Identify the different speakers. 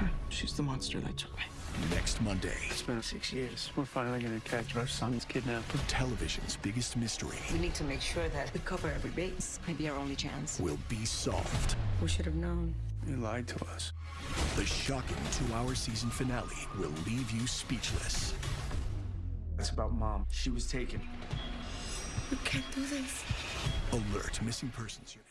Speaker 1: her. She's the monster that took me.
Speaker 2: Next Monday,
Speaker 1: It's been six years. We're finally gonna catch our son's kidnapper.
Speaker 2: television's biggest mystery
Speaker 3: We need to make sure that we cover every base. Maybe our only chance.
Speaker 2: will be solved.
Speaker 3: We should have known.
Speaker 1: You lied to us.
Speaker 2: The shocking two-hour season finale will leave you speechless.
Speaker 1: It's about mom. She was taken.
Speaker 3: We can't do this.
Speaker 2: Alert Missing Persons Unit.